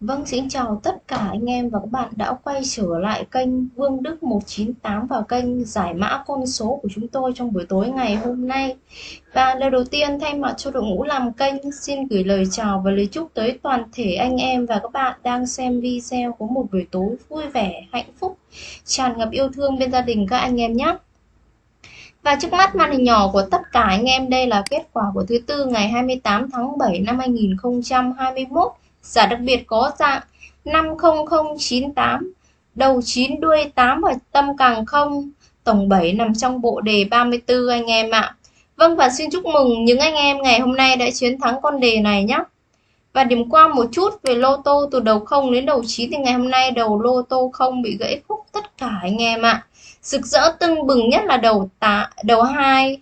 Vâng, xin chào tất cả anh em và các bạn đã quay trở lại kênh Vương Đức 198 và kênh giải mã con số của chúng tôi trong buổi tối ngày hôm nay. Và lời đầu tiên thay mặt cho đội ngũ làm kênh xin gửi lời chào và lời chúc tới toàn thể anh em và các bạn đang xem video có một buổi tối vui vẻ, hạnh phúc, tràn ngập yêu thương bên gia đình các anh em nhé. Và trước mắt màn hình nhỏ của tất cả anh em đây là kết quả của thứ tư ngày 28 tháng 7 năm 2021 Giả đặc biệt có dạng 50098, đầu 9 đuôi 8 và tâm càng không, tổng 7 nằm trong bộ đề 34 anh em ạ. Vâng và xin chúc mừng những anh em ngày hôm nay đã chiến thắng con đề này nhé. Và điểm qua một chút về lô tô từ đầu 0 đến đầu 9 thì ngày hôm nay đầu lô tô không bị gãy khúc tất cả anh em ạ. Rực rỡ tưng bừng nhất là đầu tạ, đầu 2,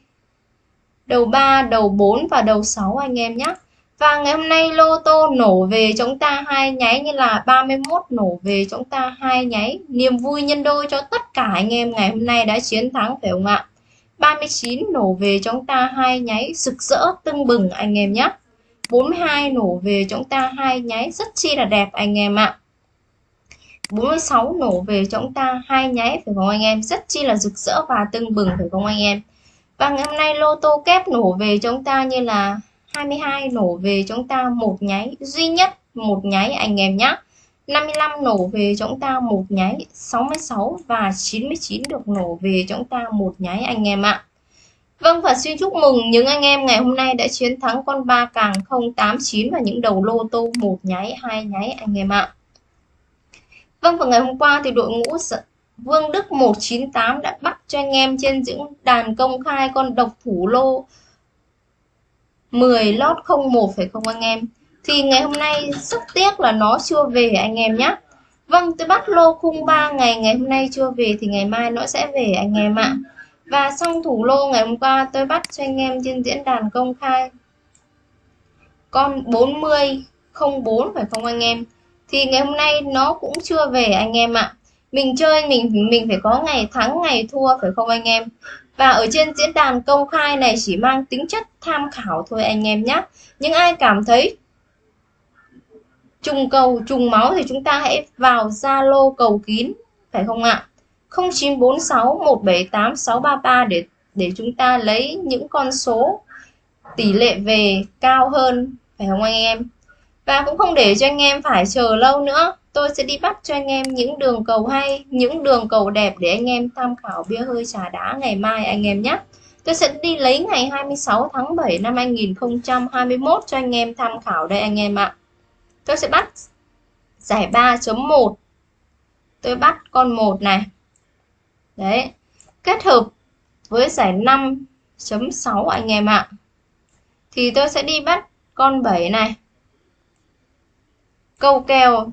đầu 3, đầu 4 và đầu 6 anh em nhé. Và ngày hôm nay lô tô nổ về chúng ta hai nháy như là 31 nổ về chúng ta hai nháy. Niềm vui nhân đôi cho tất cả anh em ngày hôm nay đã chiến thắng, phải không ạ? 39 nổ về chúng ta hai nháy, rực rỡ, tưng bừng anh em nhé. 42 nổ về chúng ta hai nháy, rất chi là đẹp anh em ạ. 46 nổ về chúng ta hai nháy, phải không anh em? Rất chi là rực rỡ và tưng bừng, phải không anh em? Và ngày hôm nay lô tô kép nổ về chúng ta như là 22 nổ về chúng ta một nháy, duy nhất một nháy anh em nhé 55 nổ về chúng ta một nháy 66 và 99 được nổ về chúng ta một nháy anh em ạ. Vâng và xin chúc mừng những anh em ngày hôm nay đã chiến thắng con ba càng 089 và những đầu lô tô một nháy, hai nháy anh em ạ. Vâng và ngày hôm qua thì đội ngũ Vương Đức 198 đã bắt cho anh em trên những đàn công khai con độc thủ lô 10 lót 01 phải không anh em? Thì ngày hôm nay rất tiếc là nó chưa về anh em nhé Vâng tôi bắt lô khung 3 ngày ngày hôm nay chưa về thì ngày mai nó sẽ về anh em ạ. Và xong thủ lô ngày hôm qua tôi bắt cho anh em trên diễn đàn công khai. Con 40 04 phải không anh em? Thì ngày hôm nay nó cũng chưa về anh em ạ. Mình chơi mình mình phải có ngày thắng, ngày thua phải không anh em? Và ở trên diễn đàn công khai này chỉ mang tính chất tham khảo thôi anh em nhé. Những ai cảm thấy trùng cầu, trùng máu thì chúng ta hãy vào Zalo cầu kín, phải không ạ? 0946 178 633 để để chúng ta lấy những con số tỷ lệ về cao hơn, phải không anh em? Và cũng không để cho anh em phải chờ lâu nữa tôi sẽ đi bắt cho anh em những đường cầu hay, những đường cầu đẹp để anh em tham khảo bia hơi trà đá ngày mai anh em nhé. Tôi sẽ đi lấy ngày 26 tháng 7 năm 2021 cho anh em tham khảo đây anh em ạ. Tôi sẽ bắt giải 3.1 tôi bắt con 1 này. Đấy, kết hợp với giải 5.6 anh em ạ. Thì tôi sẽ đi bắt con 7 này. Câu kèo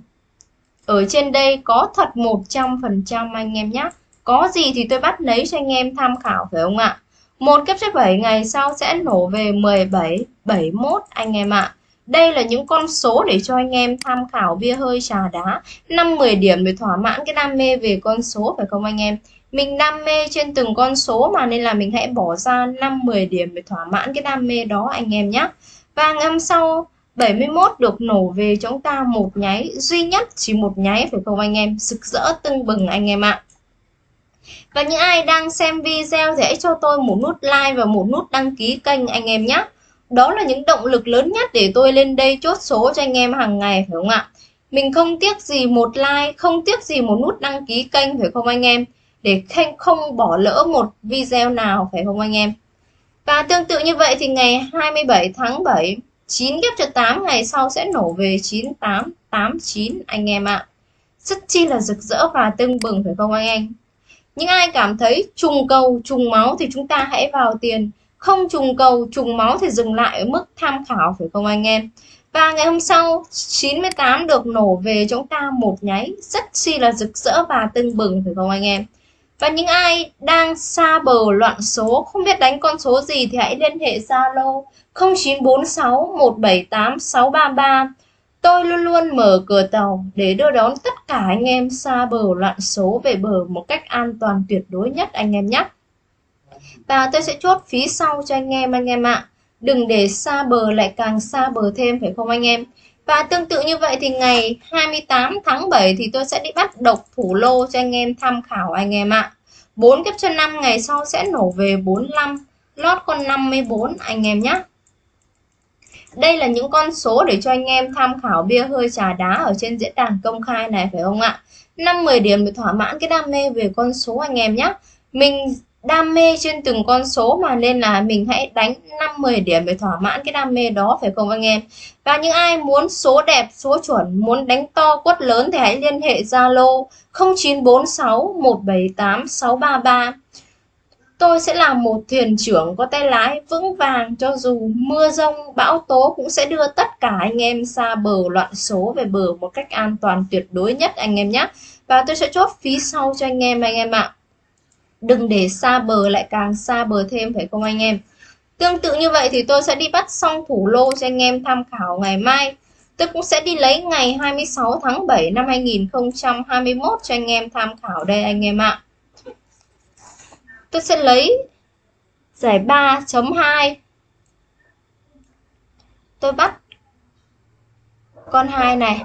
ở trên đây có thật 100% anh em nhé. Có gì thì tôi bắt lấy cho anh em tham khảo phải không ạ? Một kiếp số 7 ngày sau sẽ nổ về 17, 71 anh em ạ. Đây là những con số để cho anh em tham khảo bia hơi trà đá 5-10 điểm để thỏa mãn cái đam mê về con số phải không anh em? Mình đam mê trên từng con số mà nên là mình hãy bỏ ra 5-10 điểm để thỏa mãn cái đam mê đó anh em nhé. Và ngày hôm sau 71 được nổ về chúng ta một nháy, duy nhất chỉ một nháy, phải không anh em? Rực rỡ tưng bừng anh em ạ. Và những ai đang xem video thì hãy cho tôi một nút like và một nút đăng ký kênh anh em nhé. Đó là những động lực lớn nhất để tôi lên đây chốt số cho anh em hàng ngày, phải không ạ? Mình không tiếc gì một like, không tiếc gì một nút đăng ký kênh, phải không anh em? Để không bỏ lỡ một video nào, phải không anh em? Và tương tự như vậy thì ngày 27 tháng 7 9 ghép cho 8 ngày sau sẽ nổ về 98, 89 anh em ạ. Rất chi là rực rỡ và tưng bừng phải không anh em? Những ai cảm thấy trùng cầu, trùng máu thì chúng ta hãy vào tiền. Không trùng cầu, trùng máu thì dừng lại ở mức tham khảo phải không anh em? Và ngày hôm sau 98 được nổ về chúng ta một nháy rất chi là rực rỡ và tưng bừng phải không anh em? Và những ai đang xa bờ loạn số, không biết đánh con số gì thì hãy liên hệ Zalo 0946 178 633. Tôi luôn luôn mở cửa tàu để đưa đón tất cả anh em xa bờ loạn số về bờ một cách an toàn tuyệt đối nhất anh em nhé. Và tôi sẽ chốt phí sau cho anh em anh em ạ. Đừng để xa bờ lại càng xa bờ thêm, phải không anh em? Và tương tự như vậy thì ngày 28 tháng 7 thì tôi sẽ đi bắt độc thủ lô cho anh em tham khảo anh em ạ. 4 kép cho 5 ngày sau sẽ nổ về 45, lót con 54 anh em nhé. Đây là những con số để cho anh em tham khảo bia hơi trà đá ở trên diễn đàn công khai này phải không ạ? 5-10 điểm để thỏa mãn cái đam mê về con số anh em nhé. Mình đam mê trên từng con số mà nên là mình hãy đánh 5-10 điểm để thỏa mãn cái đam mê đó, phải không anh em? Và những ai muốn số đẹp, số chuẩn, muốn đánh to quất lớn thì hãy liên hệ Zalo 0946 178 633 tôi sẽ là một thuyền trưởng có tay lái vững vàng cho dù mưa rông, bão tố cũng sẽ đưa tất cả anh em xa bờ loạn số về bờ một cách an toàn tuyệt đối nhất anh em nhé. Và tôi sẽ chốt phí sau cho anh em anh em ạ đừng để xa bờ lại càng xa bờ thêm, phải không anh em? Tương tự như vậy thì tôi sẽ đi bắt xong thủ lô cho anh em tham khảo ngày mai. Tôi cũng sẽ đi lấy ngày 26 tháng 7 năm 2021 cho anh em tham khảo đây anh em ạ. Tôi sẽ lấy giải 3.2 tôi bắt con 2 này.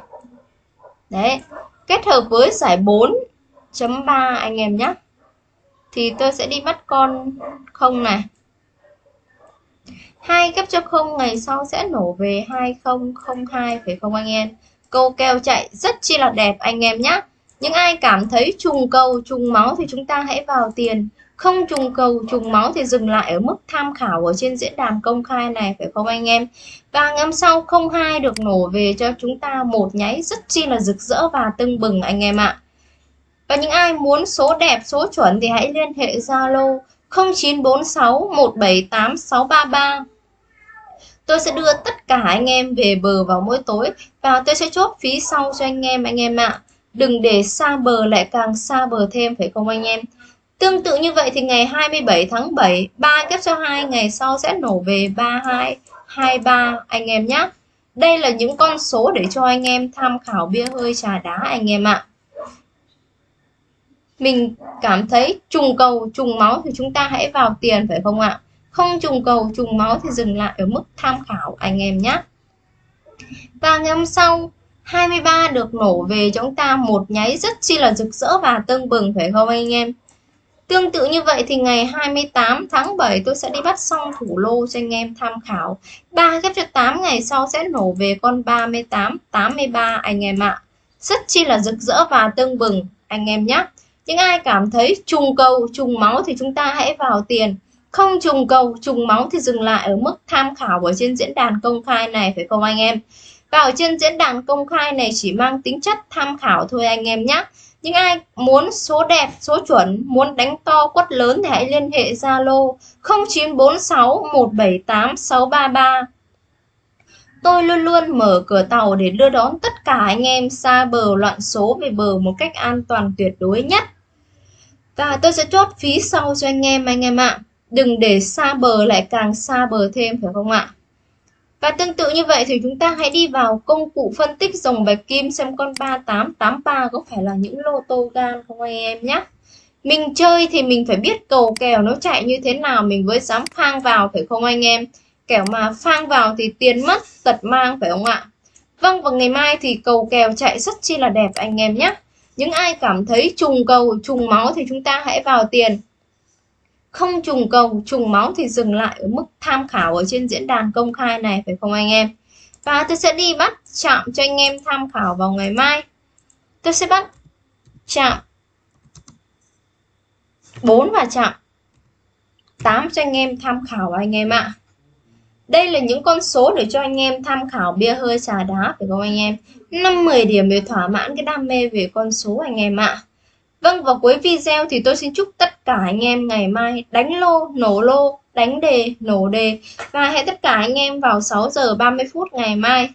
Đấy, kết hợp với giải 4.3 anh em nhé thì tôi sẽ đi bắt con không này. Hai gấp cho không, ngày sau sẽ nổ về 2002 phải không anh em. Câu kèo chạy rất chi là đẹp anh em nhé những ai cảm thấy trùng cầu, trùng máu thì chúng ta hãy vào tiền. Không trùng cầu, trùng máu thì dừng lại ở mức tham khảo ở trên diễn đàn công khai này, phải không anh em? Và ngắm sau 02 được nổ về cho chúng ta một nháy rất chi là rực rỡ và tưng bừng anh em ạ và những ai muốn số đẹp, số chuẩn thì hãy liên hệ Zalo 0946 178 633. Tôi sẽ đưa tất cả anh em về bờ vào mỗi tối và tôi sẽ chốt phí sau cho anh em anh em ạ. À. Đừng để xa bờ lại càng xa bờ thêm phải không anh em? Tương tự như vậy thì ngày 27 tháng 7, 3 kép cho 2 ngày sau sẽ nổ về 32, 23 anh em nhé. Đây là những con số để cho anh em tham khảo bia hơi trà đá anh em ạ. À mình cảm thấy trùng cầu trùng máu thì chúng ta hãy vào tiền phải không ạ không trùng cầu trùng máu thì dừng lại ở mức tham khảo anh em nhé và ngày hôm sau 23 được nổ về chúng ta một nháy rất chi là rực rỡ và tưng bừng phải không anh em Tương tự như vậy thì ngày 28 tháng 7 tôi sẽ đi bắt xong thủ lô cho anh em tham khảo. 3 ghép cho 8 ngày sau sẽ nổ về con 38, 83 anh em ạ. Rất chi là rực rỡ và tưng bừng anh em nhé những ai cảm thấy trùng cầu trùng máu thì chúng ta hãy vào tiền không trùng cầu trùng máu thì dừng lại ở mức tham khảo ở trên diễn đàn công khai này phải không anh em và ở trên diễn đàn công khai này chỉ mang tính chất tham khảo thôi anh em nhé những ai muốn số đẹp, số chuẩn, muốn đánh to quất lớn thì hãy liên hệ Zalo 0946 178 633. Tôi luôn luôn mở cửa tàu để đưa đón tất cả anh em xa bờ loạn số về bờ một cách an toàn tuyệt đối nhất. Và tôi sẽ chốt phí sau cho anh em anh em ạ. Đừng để xa bờ lại càng xa bờ thêm phải không ạ? Và tương tự như vậy thì chúng ta hãy đi vào công cụ phân tích dòng bạch kim xem con 3883 có phải là những lô tô gan không anh em nhé. Mình chơi thì mình phải biết cầu kèo nó chạy như thế nào mình mới dám phang vào phải không anh em? Kẻo mà phang vào thì tiền mất, tật mang phải không ạ? Vâng và ngày mai thì cầu kèo chạy rất chi là đẹp anh em nhé. Những ai cảm thấy trùng cầu, trùng máu thì chúng ta hãy vào tiền. Không trùng cầu, trùng máu thì dừng lại ở mức tham khảo ở trên diễn đàn công khai này phải không anh em? Và tôi sẽ đi bắt chạm cho anh em tham khảo vào ngày mai. Tôi sẽ bắt chạm 4 và chạm 8 cho anh em tham khảo anh em ạ. Đây là những con số để cho anh em tham khảo bia hơi trà đá phải không anh em? 5-10 điểm để thỏa mãn cái đam mê về con số anh em ạ. Vâng và cuối video thì tôi xin chúc tất cả anh em ngày mai đánh lô, nổ lô, đánh đề, nổ đề và hẹn tất cả anh em vào 6 giờ 30 phút ngày mai.